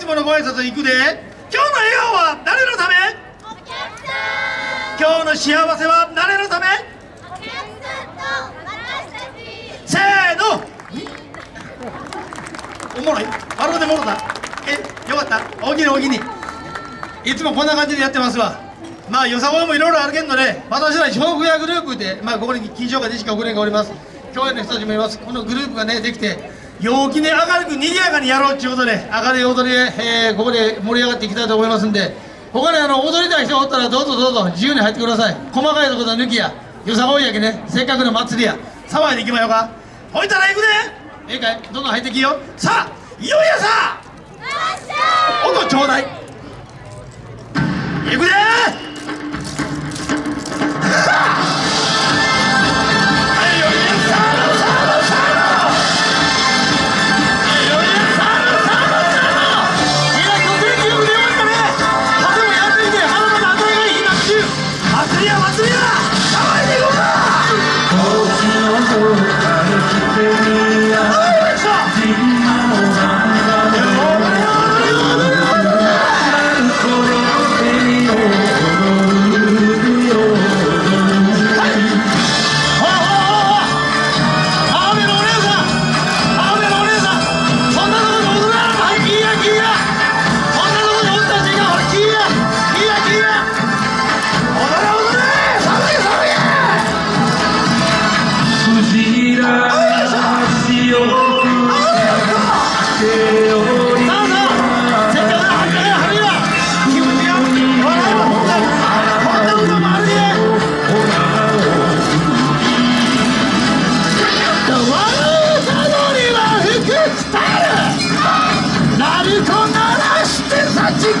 つものご挨拶行くで。今日の笑顔は誰のため？今日の幸せは誰のため？せーの。おもろい。あろうでもろたえよかった。おおきにおおきにいつもこんな感じでやってますわ。まあよさこいもいろいろあるけんどね。私ら笑福屋グループでまあここに金賞が西川グレンがおります。共演の人たちもいます。このグループがねできて陽気に明るく賑やかにやろうっていうことで明るい踊りで、えー、ここで盛り上がっていきたいと思いますんで他にあの踊りたい人がおったらどうぞどうぞ自由に入ってください。細かいところは抜きやよさこいやけねせっかくの祭りや騒いでいきまようか。ほいたら行くで。ええかい。どんどん入ってきよさあいよいよさ。音ちょうだい。行くでけ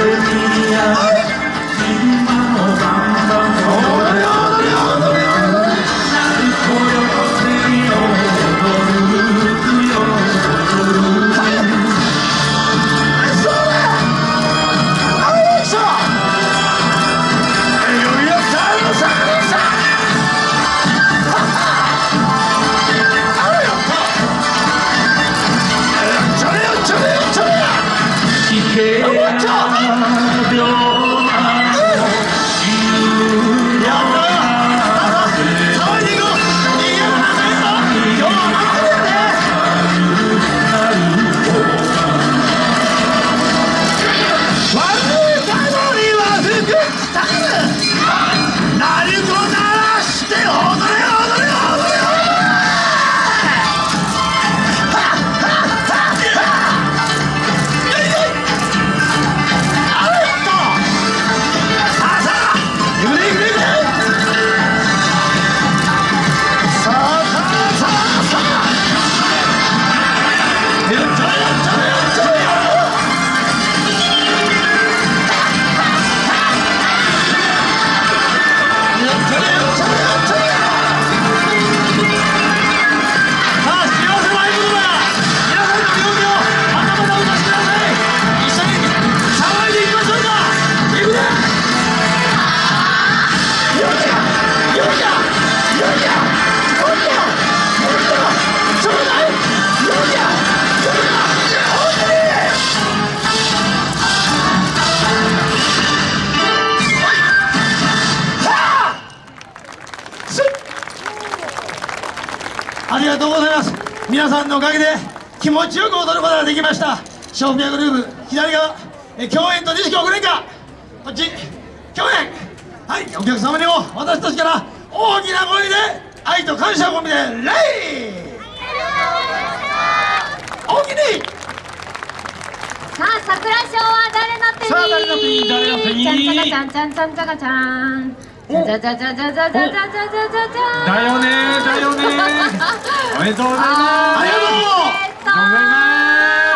अपनिया 皆さんのおかげで気持ちよく踊ることができました。ショーピアグループ左側。え共演と西京グレンカこっち。共演。はいお客様にも私たちから大きな声で愛と感謝を込めてレイ。大きに。さあ桜賞は誰の手に？さあ誰の手に？誰の手に？ちゃんちゃんちゃんちゃんちゃんちゃんじゃじゃじゃじゃじゃじゃじゃじゃじゃじゃじゃじゃだよねだよね。おめでとうございます。ありがとう。えーっと